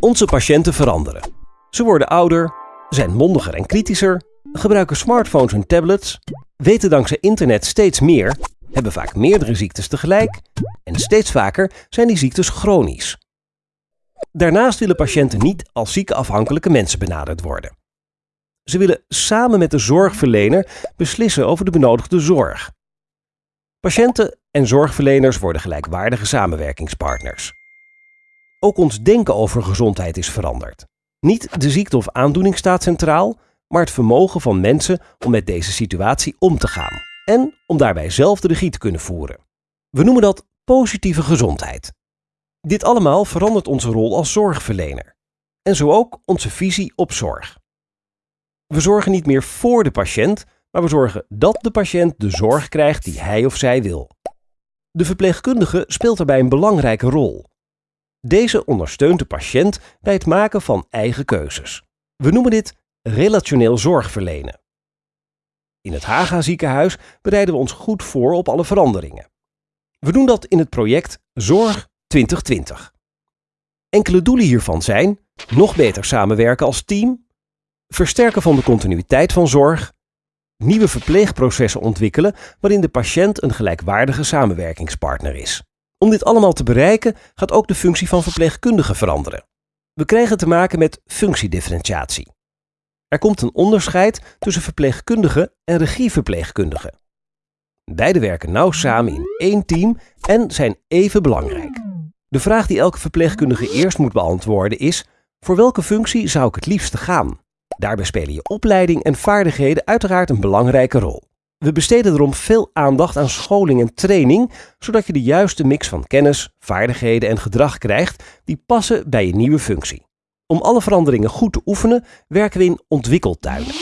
Onze patiënten veranderen. Ze worden ouder, zijn mondiger en kritischer, gebruiken smartphones en tablets, weten dankzij internet steeds meer, hebben vaak meerdere ziektes tegelijk en steeds vaker zijn die ziektes chronisch. Daarnaast willen patiënten niet als ziekenafhankelijke mensen benaderd worden. Ze willen samen met de zorgverlener beslissen over de benodigde zorg. Patiënten en zorgverleners worden gelijkwaardige samenwerkingspartners. Ook ons denken over gezondheid is veranderd. Niet de ziekte of aandoening staat centraal, maar het vermogen van mensen om met deze situatie om te gaan en om daarbij zelf de regie te kunnen voeren. We noemen dat positieve gezondheid. Dit allemaal verandert onze rol als zorgverlener en zo ook onze visie op zorg. We zorgen niet meer voor de patiënt, maar we zorgen dat de patiënt de zorg krijgt die hij of zij wil. De verpleegkundige speelt daarbij een belangrijke rol. Deze ondersteunt de patiënt bij het maken van eigen keuzes. We noemen dit relationeel zorgverlenen. In het Haga ziekenhuis bereiden we ons goed voor op alle veranderingen. We doen dat in het project Zorg 2020. Enkele doelen hiervan zijn nog beter samenwerken als team, versterken van de continuïteit van zorg, nieuwe verpleegprocessen ontwikkelen waarin de patiënt een gelijkwaardige samenwerkingspartner is. Om dit allemaal te bereiken gaat ook de functie van verpleegkundige veranderen. We krijgen te maken met functiedifferentiatie. Er komt een onderscheid tussen verpleegkundige en regieverpleegkundige. Beide werken nauw samen in één team en zijn even belangrijk. De vraag die elke verpleegkundige eerst moet beantwoorden is: voor welke functie zou ik het liefste gaan? Daarbij spelen je opleiding en vaardigheden uiteraard een belangrijke rol. We besteden erom veel aandacht aan scholing en training, zodat je de juiste mix van kennis, vaardigheden en gedrag krijgt die passen bij je nieuwe functie. Om alle veranderingen goed te oefenen, werken we in ontwikkeltuinen.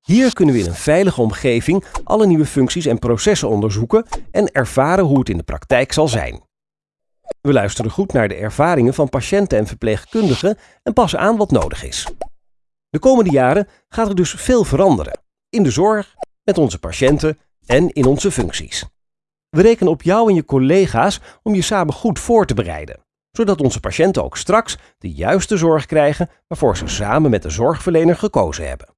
Hier kunnen we in een veilige omgeving alle nieuwe functies en processen onderzoeken en ervaren hoe het in de praktijk zal zijn. We luisteren goed naar de ervaringen van patiënten en verpleegkundigen en passen aan wat nodig is. De komende jaren gaat er dus veel veranderen. In de zorg, met onze patiënten en in onze functies. We rekenen op jou en je collega's om je samen goed voor te bereiden, zodat onze patiënten ook straks de juiste zorg krijgen waarvoor ze samen met de zorgverlener gekozen hebben.